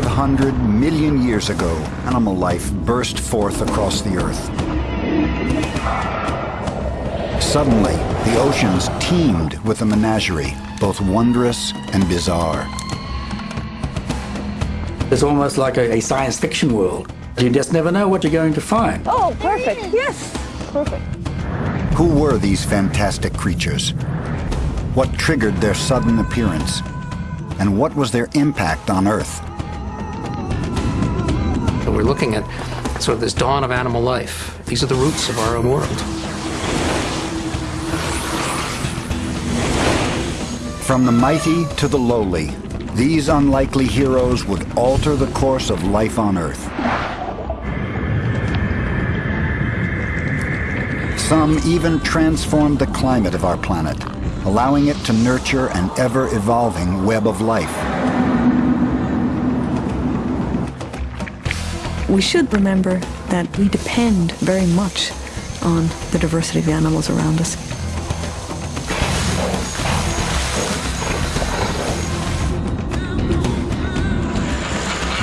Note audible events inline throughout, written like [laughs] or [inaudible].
500 million years ago, animal life burst forth across the Earth. Suddenly, the oceans teemed with a menagerie, both wondrous and bizarre. It's almost like a, a science fiction world. You just never know what you're going to find. Oh, perfect. Yes, perfect. Who were these fantastic creatures? What triggered their sudden appearance? And what was their impact on Earth? So we're looking at sort of this dawn of animal life. These are the roots of our own world. From the mighty to the lowly, these unlikely heroes would alter the course of life on Earth. Some even transformed the climate of our planet, allowing it to nurture an ever-evolving web of life. We should remember that we depend very much on the diversity of the animals around us.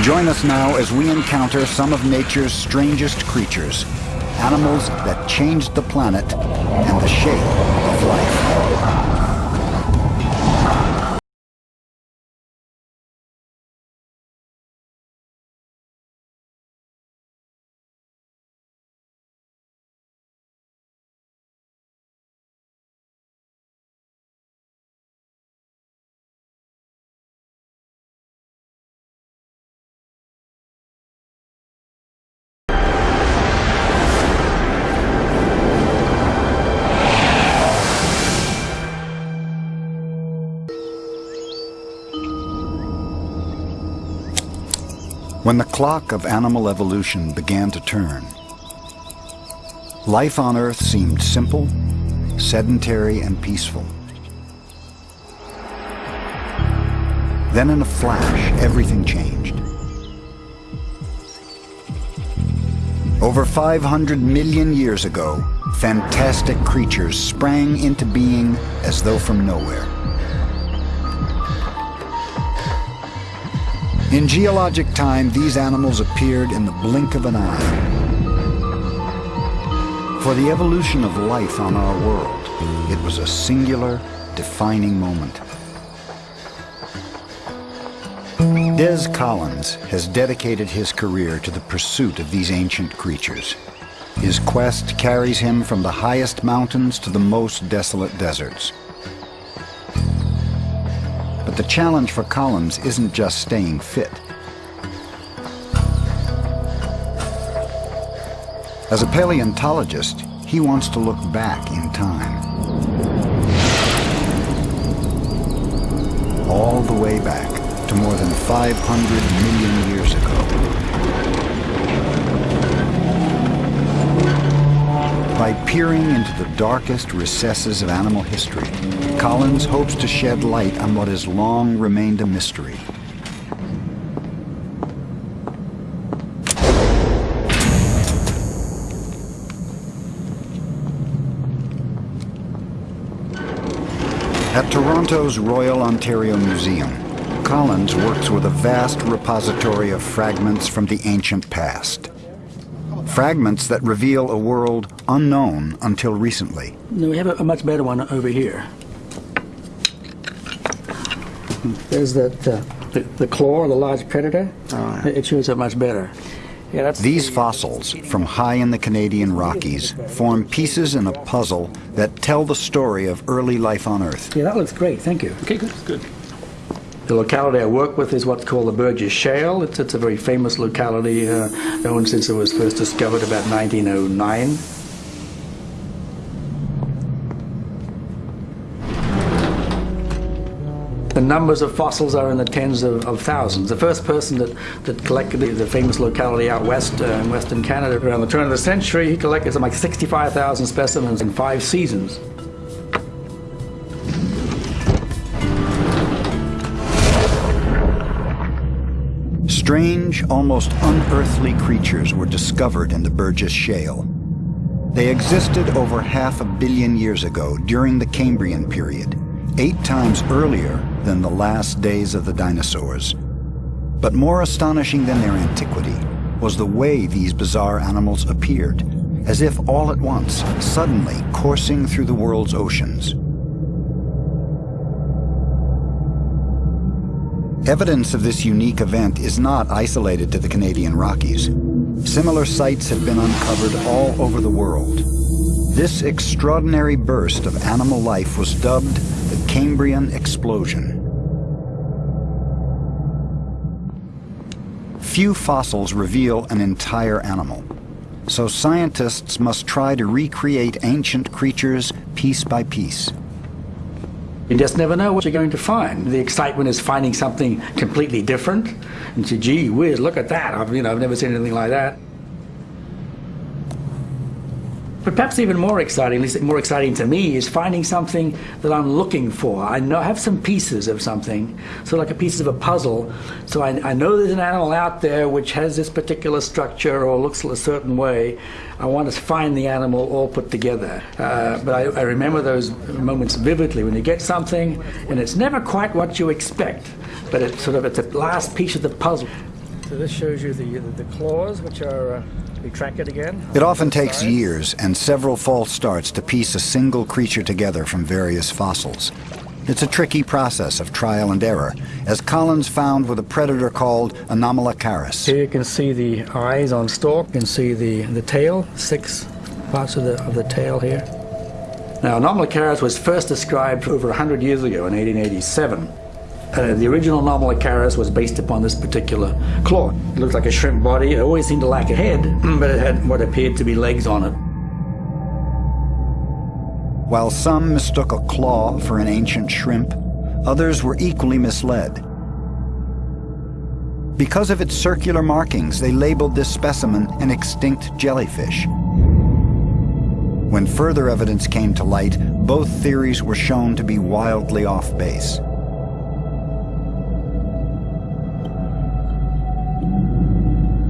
Join us now as we encounter some of nature's strangest creatures, animals that changed the planet and the shape of life. When the clock of animal evolution began to turn, life on Earth seemed simple, sedentary, and peaceful. Then in a flash, everything changed. Over 500 million years ago, fantastic creatures sprang into being as though from nowhere. In geologic time, these animals appeared in the blink of an eye. For the evolution of life on our world, it was a singular, defining moment. Des Collins has dedicated his career to the pursuit of these ancient creatures. His quest carries him from the highest mountains to the most desolate deserts. The challenge for Collins isn't just staying fit. As a paleontologist, he wants to look back in time. All the way back to more than 500 million years ago. By peering into the darkest recesses of animal history, Collins hopes to shed light on what has long remained a mystery. At Toronto's Royal Ontario Museum, Collins works with a vast repository of fragments from the ancient past. Fragments that reveal a world unknown until recently. We have a, a much better one over here. There's that uh, the, the claw, of the large predator. Oh, It shows up much better. Yeah, that's These the- fossils from high in the Canadian Rockies form pieces in a puzzle that tell the story of early life on Earth. Yeah, that looks great. Thank you. Okay, good, good. The locality I work with is what's called the Burgess Shale. It's, it's a very famous locality, uh, known since it was first discovered about 1909. The numbers of fossils are in the tens of, of thousands. The first person that, that collected the, the famous locality out west uh, in western Canada around the turn of the century, he collected something like 65,000 specimens in five seasons. Strange, almost unearthly creatures were discovered in the Burgess Shale. They existed over half a billion years ago during the Cambrian period, eight times earlier than the last days of the dinosaurs. But more astonishing than their antiquity was the way these bizarre animals appeared, as if all at once, suddenly coursing through the world's oceans. Evidence of this unique event is not isolated to the Canadian Rockies. Similar sites have been uncovered all over the world. This extraordinary burst of animal life was dubbed the Cambrian Explosion. Few fossils reveal an entire animal, so scientists must try to recreate ancient creatures piece by piece. You just never know what you're going to find. The excitement is finding something completely different. And say, gee whiz, look at that. I've, you know, I've never seen anything like that. But perhaps even more exciting, at least more exciting to me, is finding something that I'm looking for. I know I have some pieces of something, so like a piece of a puzzle. So I, I know there's an animal out there which has this particular structure or looks a certain way. I want to find the animal all put together. Uh, but I, I remember those moments vividly when you get something and it's never quite what you expect, but it's sort of it's the last piece of the puzzle. So this shows you the the, the claws, which are. Uh, we track it again. It often takes years and several false starts to piece a single creature together from various fossils. It's a tricky process of trial and error, as Collins found with a predator called Anomalocaris. Here you can see the eyes on stalk, you can see the, the tail, six parts of the, of the tail here. Now, Anomalocaris was first described over 100 years ago in 1887. Uh, the original Anomalocaris was based upon this particular claw. It looked like a shrimp body. It always seemed to lack a head, [clears throat] but it had what appeared to be legs on it. While some mistook a claw for an ancient shrimp, others were equally misled. Because of its circular markings, they labeled this specimen an extinct jellyfish. When further evidence came to light, both theories were shown to be wildly off base.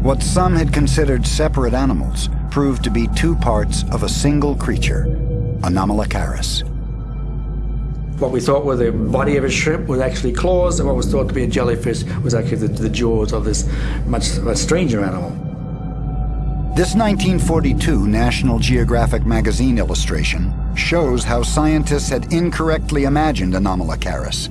What some had considered separate animals proved to be two parts of a single creature, Anomalocaris. What we thought were the body of a shrimp was actually claws, and what was thought to be a jellyfish was actually the, the jaws of this much stranger animal. This 1942 National Geographic magazine illustration shows how scientists had incorrectly imagined Anomalocaris.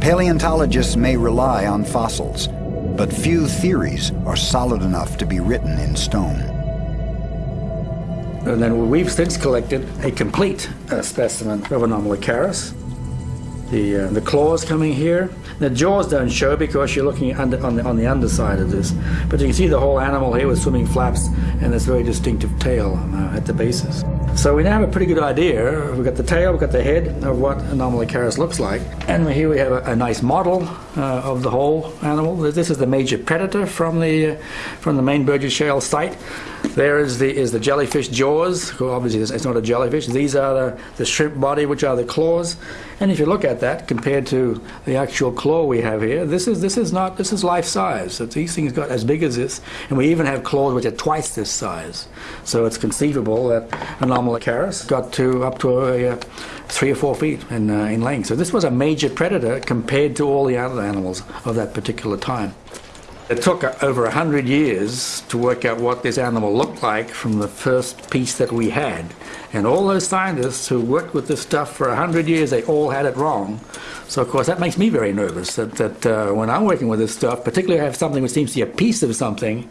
Paleontologists may rely on fossils, but few theories are solid enough to be written in stone. And then we've since collected a complete uh, specimen of Anomalocaris. The, uh, the claws coming here. The jaws don't show because you're looking under, on, the, on the underside of this. But you can see the whole animal here with swimming flaps and this very distinctive tail uh, at the bases. So we now have a pretty good idea. We've got the tail, we've got the head of what Anomalocaris looks like. And here we have a, a nice model uh, of the whole animal. This is the major predator from the, uh, from the main Burgess Shale site. There is the, is the jellyfish jaws. Well, obviously, it's not a jellyfish. These are the, the shrimp body, which are the claws. And if you look at that compared to the actual claw we have here, this is, this is not, this is life size. So these things got as big as this. And we even have claws which are twice this size. So it's conceivable that Anomalocaris got to up to a, a three or four feet in, uh, in length. So this was a major predator compared to all the other animals of that particular time. It took over 100 years to work out what this animal looked like from the first piece that we had. And all those scientists who worked with this stuff for 100 years, they all had it wrong. So, of course, that makes me very nervous that, that uh, when I'm working with this stuff, particularly I have something which seems to be a piece of something,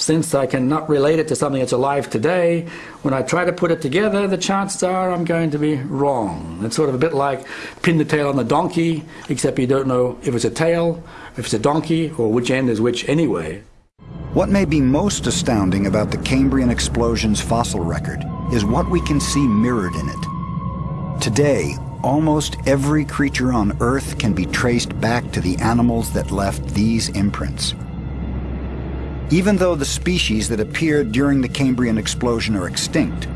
since I cannot relate it to something that's alive today, when I try to put it together, the chances are I'm going to be wrong. It's sort of a bit like pin the tail on the donkey, except you don't know if it's a tail, if it's a donkey, or which end is which anyway. What may be most astounding about the Cambrian explosion's fossil record is what we can see mirrored in it. Today, almost every creature on Earth can be traced back to the animals that left these imprints. Even though the species that appeared during the Cambrian explosion are extinct,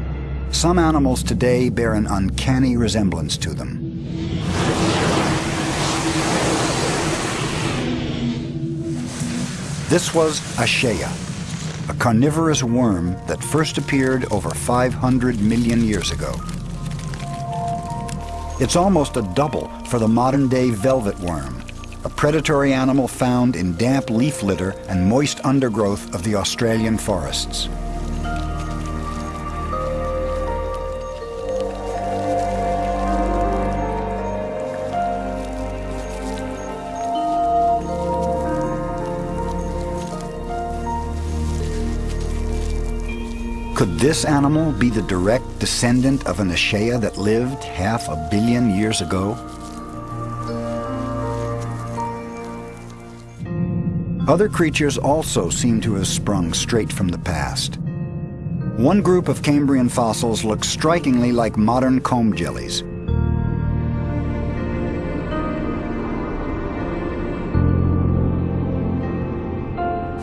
some animals today bear an uncanny resemblance to them. This was Aysheaia, a carnivorous worm that first appeared over 500 million years ago. It's almost a double for the modern-day velvet worm, a predatory animal found in damp leaf litter and moist undergrowth of the Australian forests. Could this animal be the direct descendant of an Aysheaia that lived half a billion years ago? Other creatures also seem to have sprung straight from the past. One group of Cambrian fossils looks strikingly like modern comb jellies.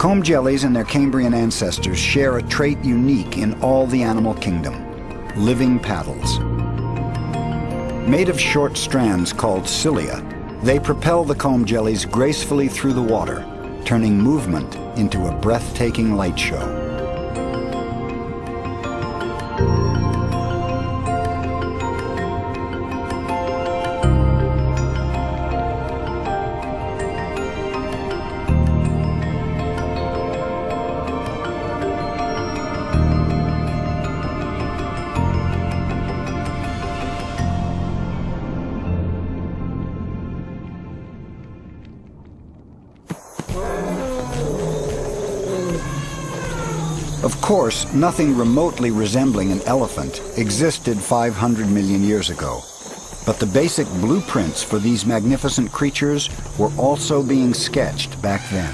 Comb jellies and their Cambrian ancestors share a trait unique in all the animal kingdom, living paddles. Made of short strands called cilia, they propel the comb jellies gracefully through the water, turning movement into a breathtaking light show. Course, nothing remotely resembling an elephant existed 500 million years ago. But the basic blueprints for these magnificent creatures were also being sketched back then.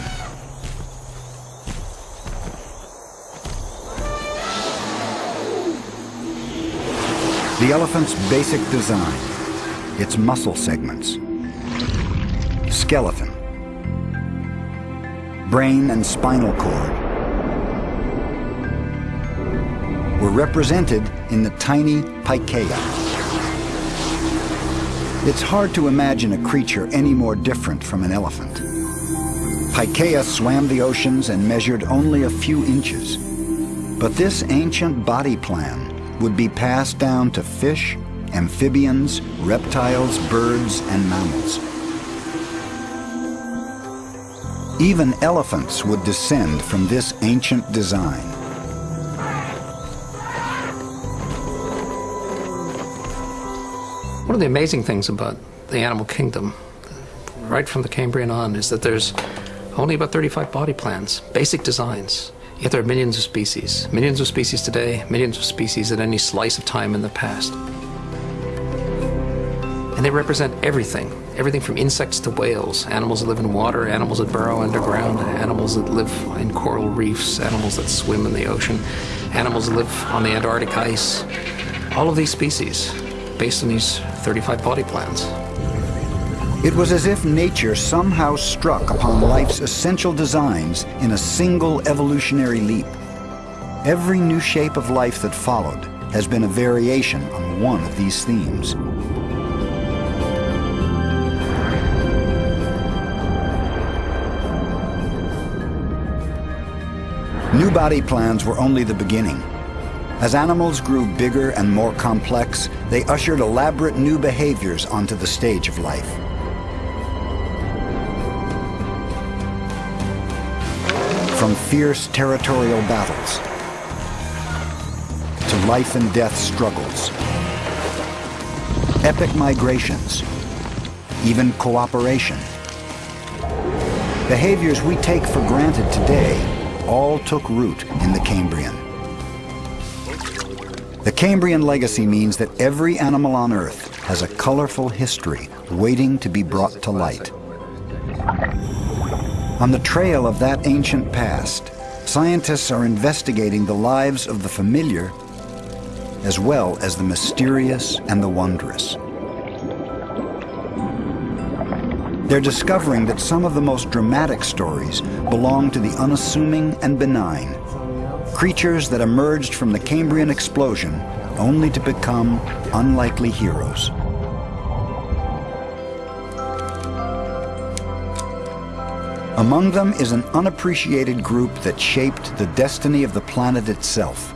The elephant's basic design, its muscle segments, skeleton, brain and spinal cord, represented in the tiny Pikaia. It's hard to imagine a creature any more different from an elephant. Pikaia swam the oceans and measured only a few inches. But this ancient body plan would be passed down to fish, amphibians, reptiles, birds, and mammals. Even elephants would descend from this ancient design. One of the amazing things about the animal kingdom, right from the Cambrian on, is that there's only about 35 body plans, basic designs. Yet there are millions of species. Millions of species today, millions of species at any slice of time in the past. And they represent everything. Everything from insects to whales, animals that live in water, animals that burrow underground, animals that live in coral reefs, animals that swim in the ocean, animals that live on the Antarctic ice. All of these species based on these 35 body plans. It was as if nature somehow struck upon life's essential designs in a single evolutionary leap. Every new shape of life that followed has been a variation on one of these themes. New body plans were only the beginning. As animals grew bigger and more complex, they ushered elaborate new behaviors onto the stage of life. From fierce territorial battles to life and death struggles, epic migrations, even cooperation. Behaviors we take for granted today all took root in the Cambrian. The Cambrian legacy means that every animal on Earth has a colorful history waiting to be brought to light. On the trail of that ancient past, scientists are investigating the lives of the familiar as well as the mysterious and the wondrous. They're discovering that some of the most dramatic stories belong to the unassuming and benign, creatures that emerged from the Cambrian explosion only to become unlikely heroes. Among them is an unappreciated group that shaped the destiny of the planet itself.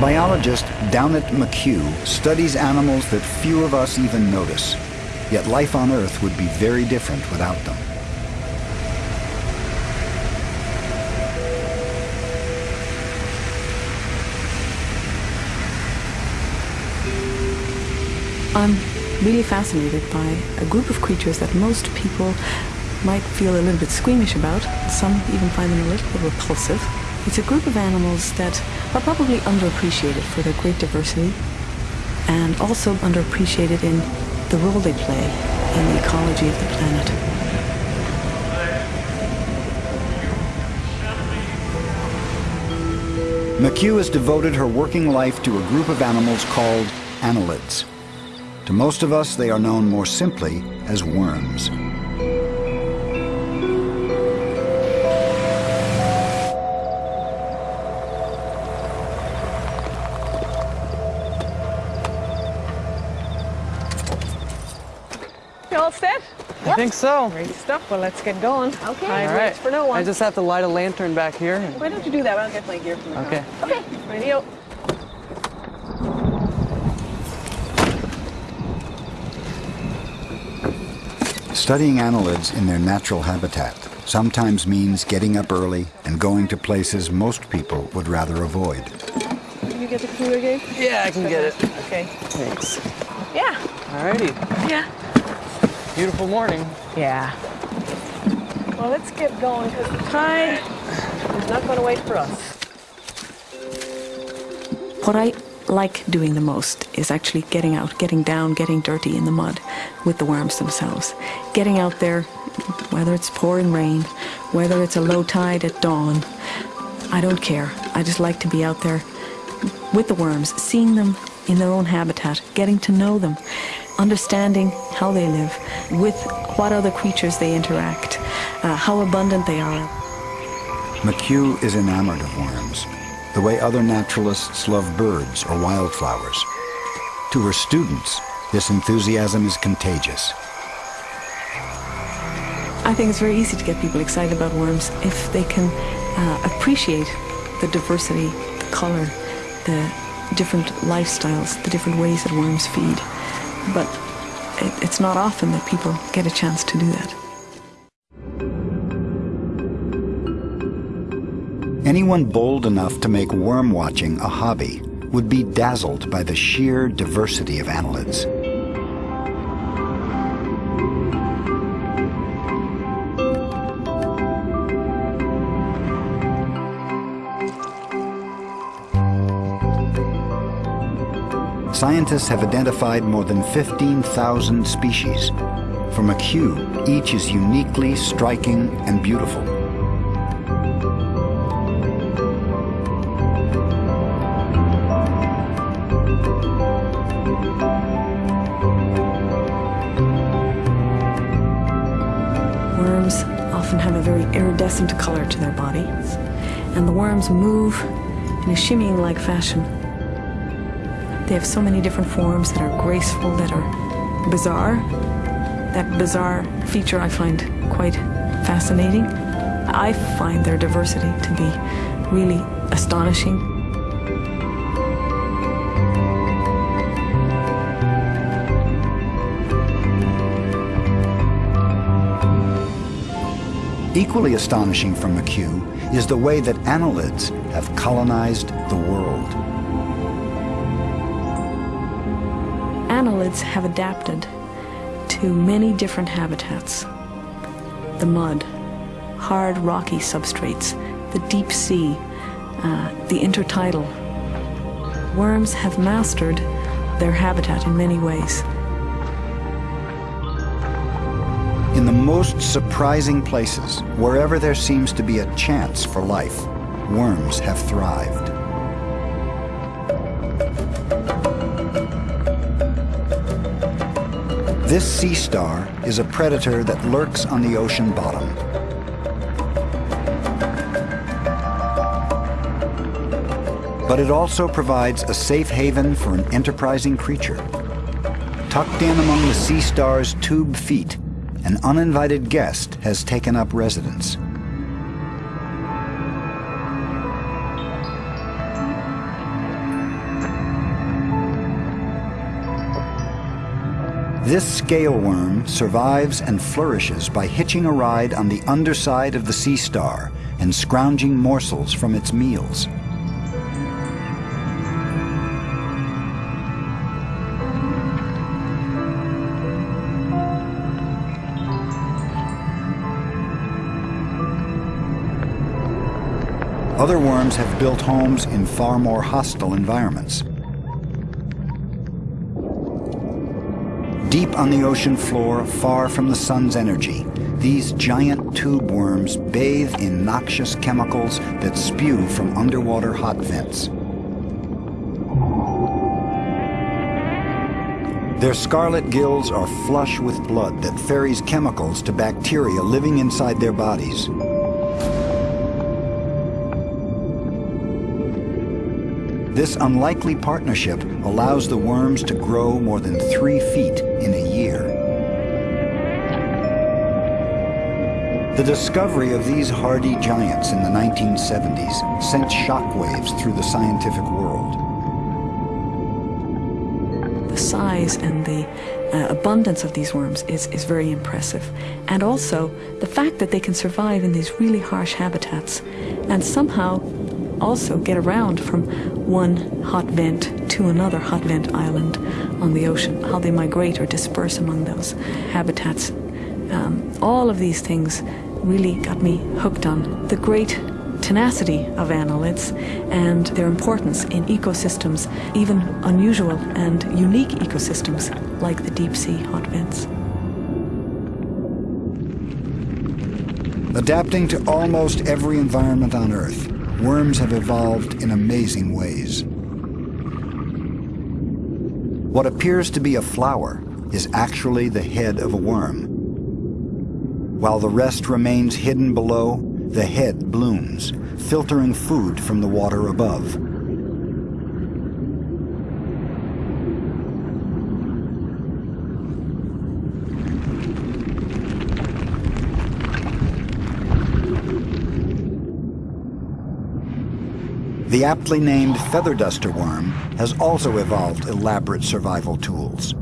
Biologist Damhnait McHugh studies animals that few of us even notice. Yet life on Earth would be very different without them. I'm really fascinated by a group of creatures that most people might feel a little bit squeamish about. Some even find them a little bit repulsive. It's a group of animals that are probably underappreciated for their great diversity and also underappreciated in the role they play in the ecology of the planet. McHugh has devoted her working life to a group of animals called annelids. To most of us, they are known more simply as worms. Set? I think so. Great stuff. Well, let's get going. Okay. Time All right. waits for no one. I just have to light a lantern back here. Why don't you do that? I'll get my gear from the car. Okay. Okay. Radio. Studying annelids in their natural habitat sometimes means getting up early and going to places most people would rather avoid. Can you get the cooler again? Yeah, I can get it. Okay. Thanks. Yeah. Alrighty. Yeah. Beautiful morning. Yeah. Well, let's get going because the tide is not going to wait for us. What I like doing the most is actually getting out, getting down, getting dirty in the mud with the worms themselves. Getting out there, whether it's pouring rain, whether it's a low tide at dawn, I don't care. I just like to be out there with the worms, seeing them in their own habitat, getting to know them, understanding how they live, with what other creatures they interact, uh, how abundant they are. McHugh is enamored of worms, the way other naturalists love birds or wildflowers. To her students, this enthusiasm is contagious. I think it's very easy to get people excited about worms if they can uh, appreciate the diversity, the color, the different lifestyles, the different ways that worms feed. But it, it's not often that people get a chance to do that. Anyone bold enough to make worm watching a hobby would be dazzled by the sheer diversity of annelids. Scientists have identified more than 15,000 species. From a McHugh, each is uniquely striking and beautiful. Worms often have a very iridescent color to their bodies, and the worms move in a shimmying like fashion. They have so many different forms that are graceful, that are bizarre. That bizarre feature I find quite fascinating. I find their diversity to be really astonishing. Equally astonishing from McHugh is the way that annelids have colonized the world. Have adapted to many different habitats. The mud, hard rocky substrates, the deep sea, uh, the intertidal. Worms have mastered their habitat in many ways. In the most surprising places, wherever there seems to be a chance for life, worms have thrived. This sea star is a predator that lurks on the ocean bottom. But it also provides a safe haven for an enterprising creature. Tucked in among the sea star's tube feet, an uninvited guest has taken up residence. This scale worm survives and flourishes by hitching a ride on the underside of the sea star and scrounging morsels from its meals. Other worms have built homes in far more hostile environments. Deep on the ocean floor, far from the sun's energy, these giant tube worms bathe in noxious chemicals that spew from underwater hot vents. Their scarlet gills are flush with blood that ferries chemicals to bacteria living inside their bodies. This unlikely partnership allows the worms to grow more than three feet in a year. The discovery of these hardy giants in the 1970s sent shockwaves through the scientific world. The size and the uh, abundance of these worms is, is very impressive. And also the fact that they can survive in these really harsh habitats and somehow also get around from one hot vent to another hot vent island on the ocean, how they migrate or disperse among those habitats. Um, all of these things really got me hooked on the great tenacity of annelids and their importance in ecosystems, even unusual and unique ecosystems like the deep sea hot vents. Adapting to almost every environment on Earth, worms have evolved in amazing ways. What appears to be a flower is actually the head of a worm. While the rest remains hidden below, the head blooms, filtering food from the water above. The aptly named feather duster worm has also evolved elaborate survival tools.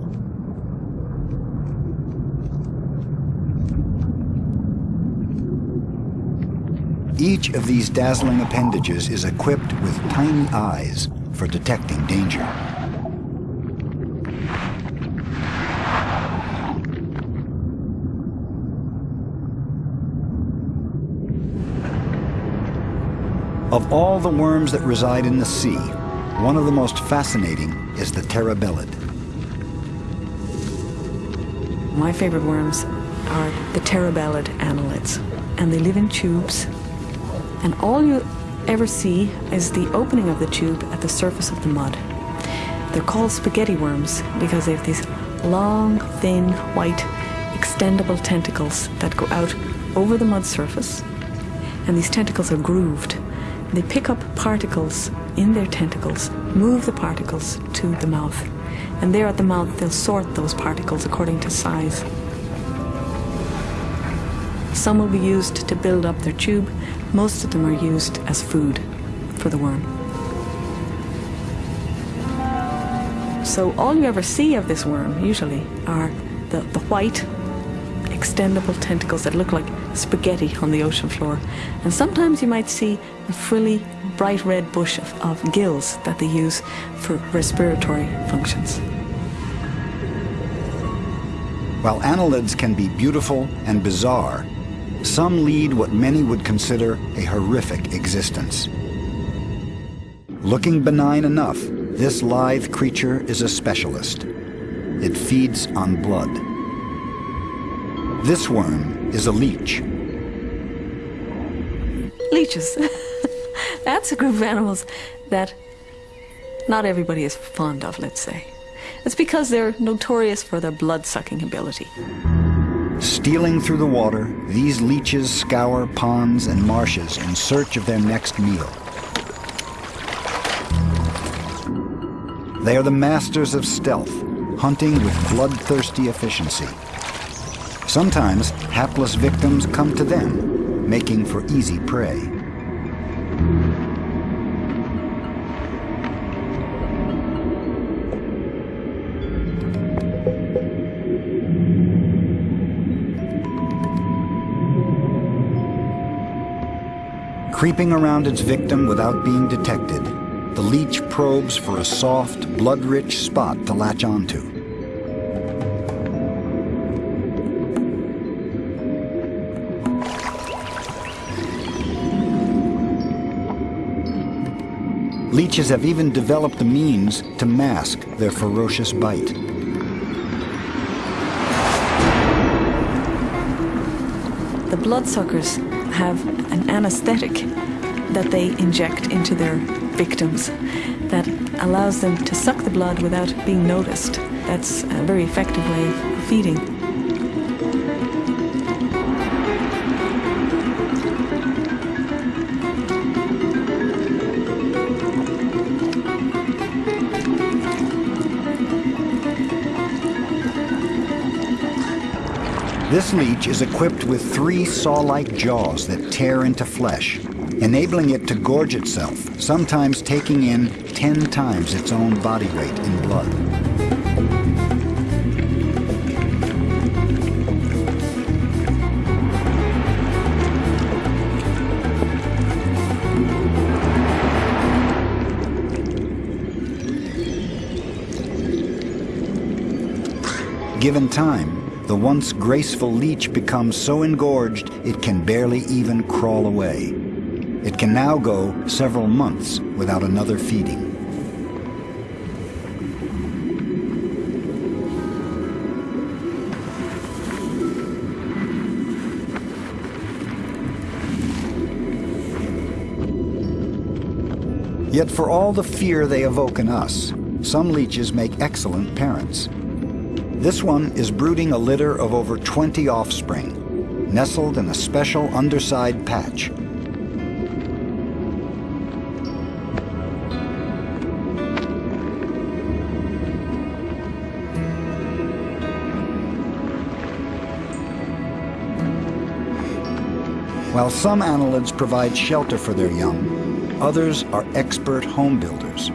Each of these dazzling appendages is equipped with tiny eyes for detecting danger. Of all the worms that reside in the sea, one of the most fascinating is the terebellid. My favorite worms are the terebellid annelids, and they live in tubes. And all you ever see is the opening of the tube at the surface of the mud. They're called spaghetti worms because they have these long, thin, white, extendable tentacles that go out over the mud surface. And these tentacles are grooved. They pick up particles in their tentacles, move the particles to the mouth. And there at the mouth, they'll sort those particles according to size. Some will be used to build up their tube. Most of them are used as food for the worm. So all you ever see of this worm, usually, are the, the white, extendable tentacles that look like spaghetti on the ocean floor. And sometimes you might see a frilly, bright red bush of, of gills that they use for respiratory functions. While annelids can be beautiful and bizarre, some lead what many would consider a horrific existence. Looking benign enough, this lithe creature is a specialist. It feeds on blood. This worm is a leech. Leeches. [laughs] That's a group of animals that not everybody is fond of, let's say. It's because they're notorious for their blood-sucking ability. Stealing through the water, these leeches scour ponds and marshes in search of their next meal. They are the masters of stealth, hunting with bloodthirsty efficiency. Sometimes hapless victims come to them, making for easy prey. Creeping around its victim without being detected, the leech probes for a soft, blood-rich spot to latch onto. Leeches have even developed the means to mask their ferocious bite. The bloodsuckers have an anesthetic that they inject into their victims that allows them to suck the blood without being noticed. That's a very effective way of feeding. This leech is equipped with three saw-like jaws that tear into flesh, enabling it to gorge itself, sometimes taking in 10 times its own body weight in blood. Given time, the once graceful leech becomes so engorged it can barely even crawl away. It can now go several months without another feeding. Yet for all the fear they evoke in us, some leeches make excellent parents. This one is brooding a litter of over 20 offspring, nestled in a special underside patch. While some annelids provide shelter for their young, others are expert home builders.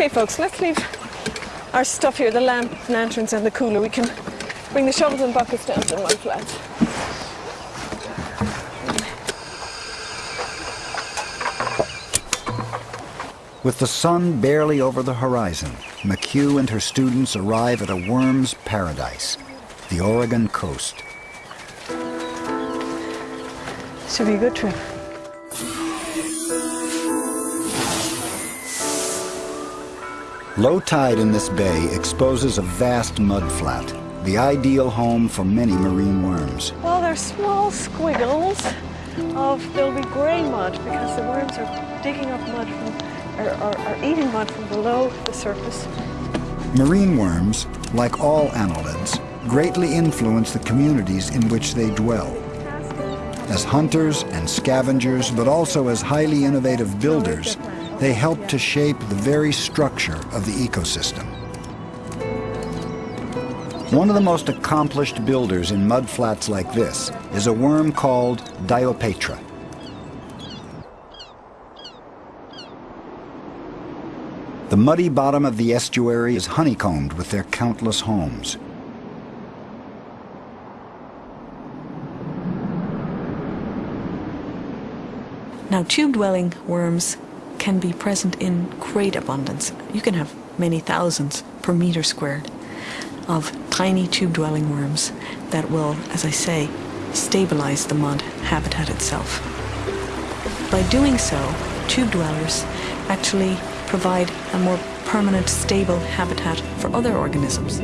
Okay, folks, let's leave our stuff here, the lamp, lanterns and the cooler. We can bring the shovels and buckets down to the mud flats. With the sun barely over the horizon, McHugh and her students arrive at a worm's paradise, the Oregon coast. Should be a good trip. Low tide in this bay exposes a vast mud flat, the ideal home for many marine worms. Well, they're small squiggles of, there'll be grey mud because the worms are digging up mud from, or, or, are eating mud from below the surface. Marine worms, like all annelids, greatly influence the communities in which they dwell. As hunters and scavengers, but also as highly innovative builders, they help to shape the very structure of the ecosystem. One of the most accomplished builders in mudflats like this is a worm called Diopatra. The muddy bottom of the estuary is honeycombed with their countless homes. Now, tube-dwelling worms can be present in great abundance. You can have many thousands per meter squared of tiny tube-dwelling worms that will, as I say, stabilize the mud habitat itself. By doing so, tube dwellers actually provide a more permanent, stable habitat for other organisms.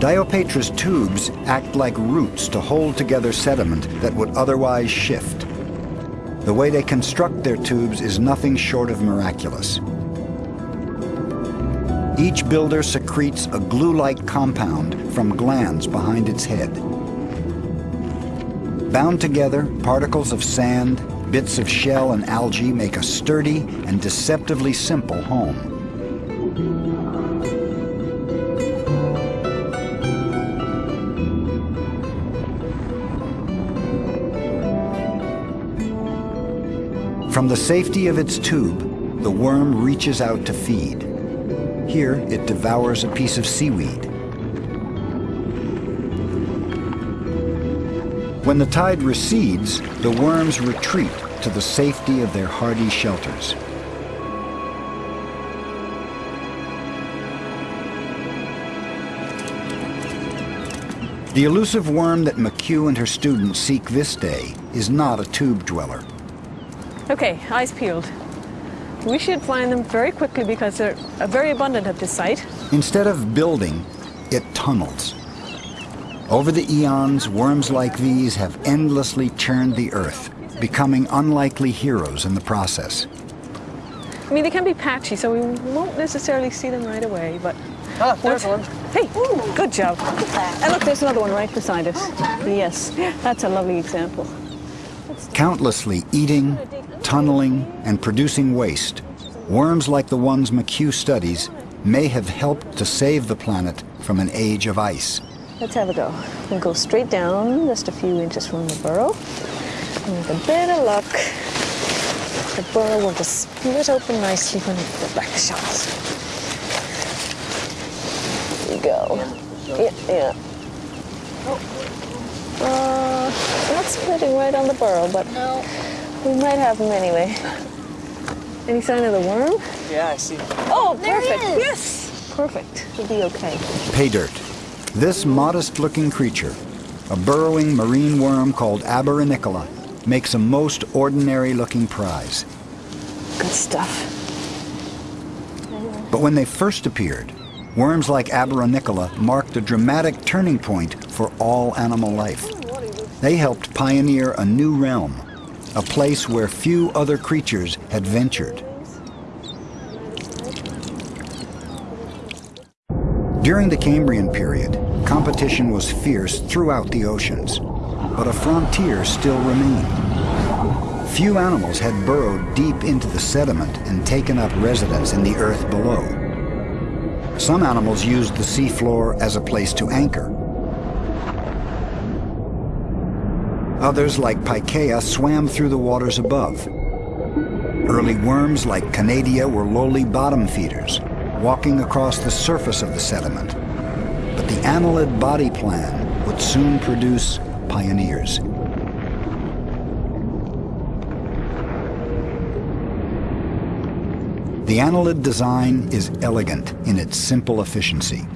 Diopatra's tubes act like roots to hold together sediment that would otherwise shift. The way they construct their tubes is nothing short of miraculous. Each builder secretes a glue-like compound from glands behind its head. Bound together, particles of sand, bits of shell and algae make a sturdy and deceptively simple home. From the safety of its tube, the worm reaches out to feed. Here, it devours a piece of seaweed. When the tide recedes, the worms retreat to the safety of their hardy shelters. The elusive worm that McHugh and her students seek this day is not a tube dweller. Okay, eyes peeled. We should find them very quickly because they're uh, very abundant at this site. Instead of building, it tunnels. Over the eons, worms like these have endlessly churned the earth, becoming unlikely heroes in the process. I mean, they can be patchy, so we won't necessarily see them right away, but... Ah, there's one. Hey, good job. And look, there's another one right beside us. Yes, that's a lovely example. Countlessly eating, tunneling, and producing waste, worms like the ones McHugh studies may have helped to save the planet from an age of ice. Let's have a go. We'll go straight down, just a few inches from the burrow. And with a bit of luck, the burrow will just split open nicely when the back shots. There we go. Yeah, yeah. Uh, not splitting right on the burrow, but we might have them anyway. Any sign of the worm? Yeah, I see. Oh, perfect. Yes. Perfect. We'll be okay. Pay dirt. This modest-looking creature, a burrowing marine worm called Abarenicola, makes a most ordinary-looking prize. Good stuff. But when they first appeared, worms like Abarenicola marked a dramatic turning point for all animal life. They helped pioneer a new realm, a place where few other creatures had ventured. During the Cambrian period, competition was fierce throughout the oceans, but a frontier still remained. Few animals had burrowed deep into the sediment and taken up residence in the earth below. Some animals used the seafloor as a place to anchor. Others, like Pikaia, swam through the waters above. Early worms like Canadia were lowly bottom feeders, walking across the surface of the sediment. But the annelid body plan would soon produce pioneers. The annelid design is elegant in its simple efficiency.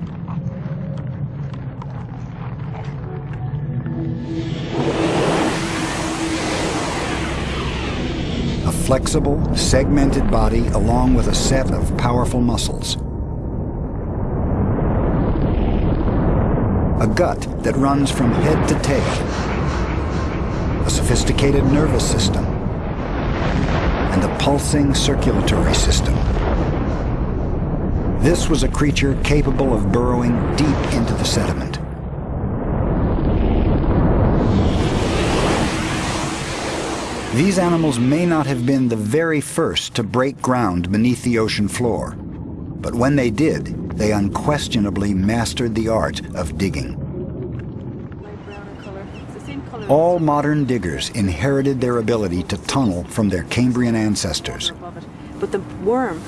Flexible, segmented body along with a set of powerful muscles. A gut that runs from head to tail. A sophisticated nervous system. And a pulsing circulatory system. This was a creature capable of burrowing deep into the sediment. These animals may not have been the very first to break ground beneath the ocean floor, but when they did, they unquestionably mastered the art of digging. All modern diggers inherited their ability to tunnel from their Cambrian ancestors. But the worm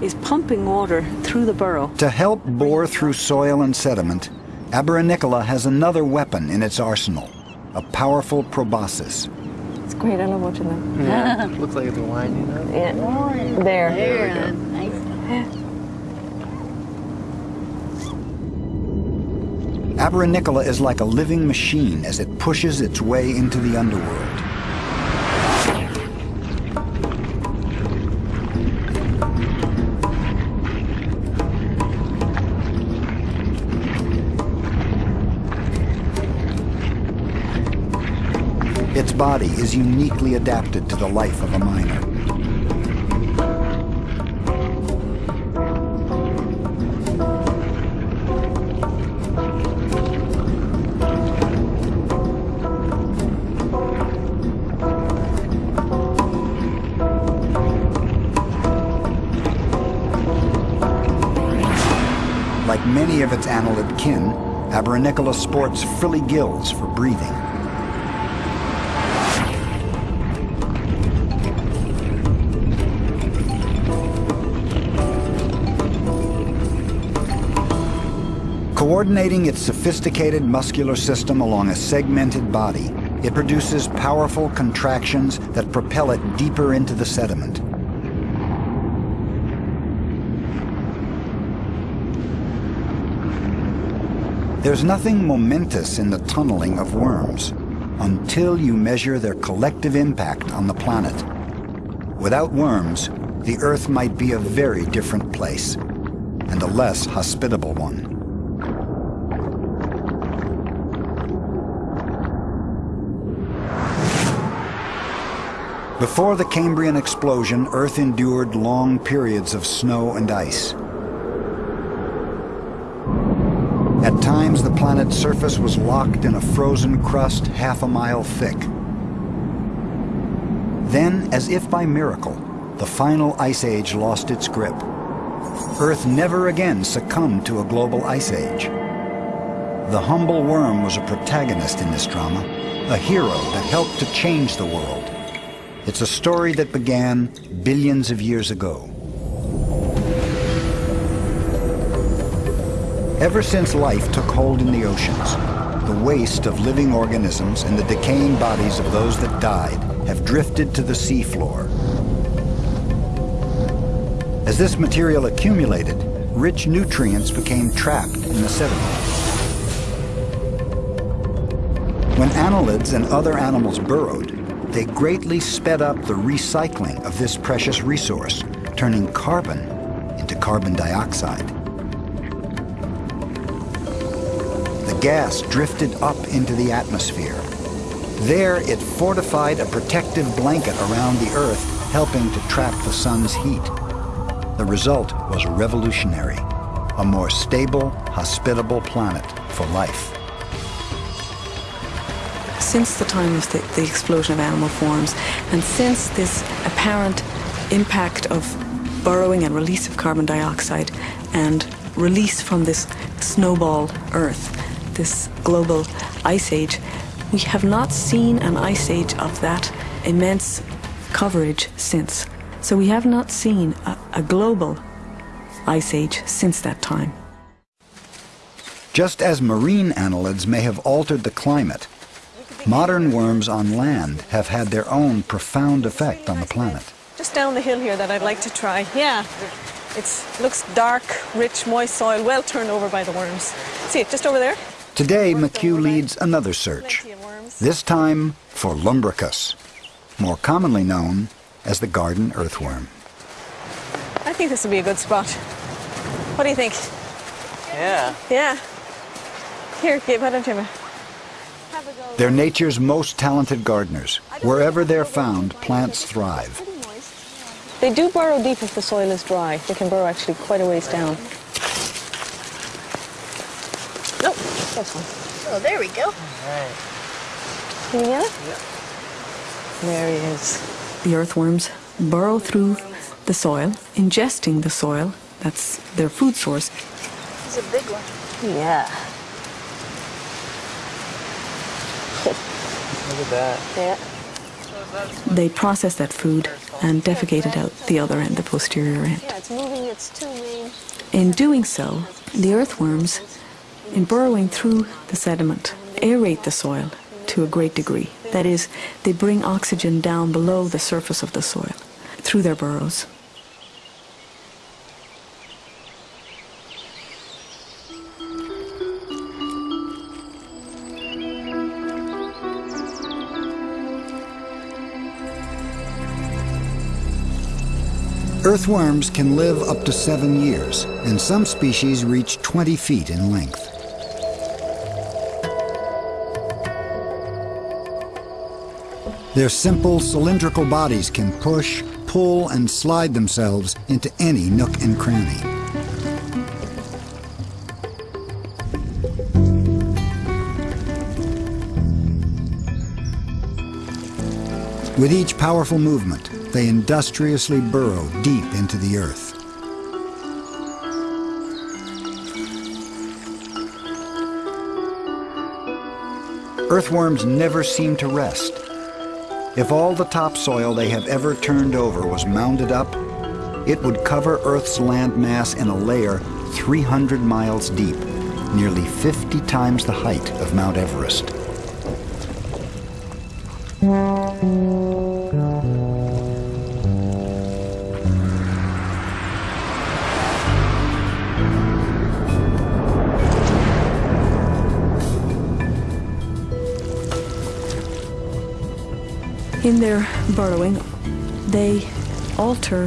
is pumping water through the burrow. To help bore through soil and sediment, Abarenicola has another weapon in its arsenal, a powerful proboscis. It's great. I love watching them. Yeah, [laughs] looks like it's winding up. Yeah. There. There, nice. Abarenicola is like a living machine as it pushes its way into the underworld. Body is uniquely adapted to the life of a miner. Like many of its annelid kin, Abarenicola sports frilly gills for breathing. Coordinating its sophisticated muscular system along a segmented body, It produces powerful contractions that propel it deeper into the sediment. There's nothing momentous in the tunneling of worms until you measure their collective impact on the planet. Without worms, the Earth might be a very different place, and a less hospitable one. Before the Cambrian explosion, Earth endured long periods of snow and ice. At times, the planet's surface was locked in a frozen crust half a mile thick. Then, as if by miracle, the final ice age lost its grip. Earth never again succumbed to a global ice age. The humble worm was a protagonist in this drama, a hero that helped to change the world. It's a story that began billions of years ago. Ever since life took hold in the oceans, the waste of living organisms and the decaying bodies of those that died have drifted to the seafloor. As this material accumulated, rich nutrients became trapped in the sediment. When annelids and other animals burrowed, they greatly sped up the recycling of this precious resource, turning carbon into carbon dioxide. The gas drifted up into the atmosphere. There, it fortified a protective blanket around the Earth, helping to trap the sun's heat. The result was revolutionary, a more stable, hospitable planet for life. Since the time of the, the explosion of animal forms, and since this apparent impact of burrowing and release of carbon dioxide and release from this snowball Earth, this global ice age, we have not seen an ice age of that immense coverage since. So we have not seen a, a global ice age since that time. Just as marine annelids may have altered the climate, modern worms on land have had their own profound effect on the planet. Just down the hill here that I'd like to try. Yeah. It looks dark, rich, moist soil, well turned over by the worms. See it just over there? Today, McHugh leads another search, Plenty of worms. this time for Lumbricus, more commonly known as the garden earthworm. I think this would be a good spot. What do you think? Yeah. Yeah. Here, Gabe, why don't you have a... Have a go. They're nature's most talented gardeners. Wherever they're found, plants thrive. They do burrow deep if the soil is dry. They can burrow actually quite a ways down. Nope, that's fine. Oh, there we go. Right. Can you get it? There he is. The earthworms burrow through the soil, ingesting the soil. That's their food source. He's a big one. Yeah. Look at that. Yeah. They process that food and defecate it out the other end, the posterior end. Yeah, it's moving its two main. In doing so, the earthworms, in burrowing through the sediment, aerate the soil to a great degree. That is, they bring oxygen down below the surface of the soil through their burrows. Earthworms can live up to seven years, and some species reach 20 feet in length. Their simple cylindrical bodies can push, pull, and slide themselves into any nook and cranny. With each powerful movement, they industriously burrow deep into the earth. Earthworms never seem to rest. If all the topsoil they have ever turned over was mounded up, it would cover Earth's landmass in a layer 300 miles deep, nearly 50 times the height of Mount Everest. In their burrowing, they alter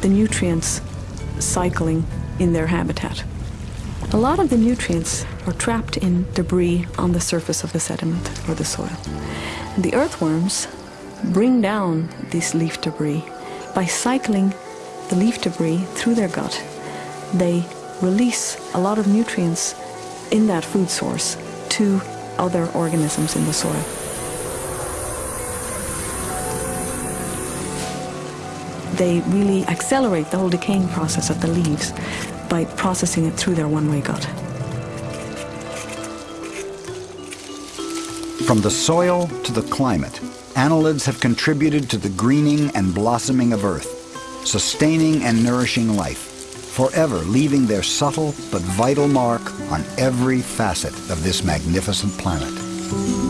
the nutrients cycling in their habitat. A lot of the nutrients are trapped in debris on the surface of the sediment or the soil. The earthworms bring down this leaf debris by cycling the leaf debris through their gut. They release a lot of nutrients in that food source to other organisms in the soil. They really accelerate the whole decaying process of the leaves by processing it through their one-way gut. From the soil to the climate, annelids have contributed to the greening and blossoming of Earth, sustaining and nourishing life, forever leaving their subtle but vital mark on every facet of this magnificent planet.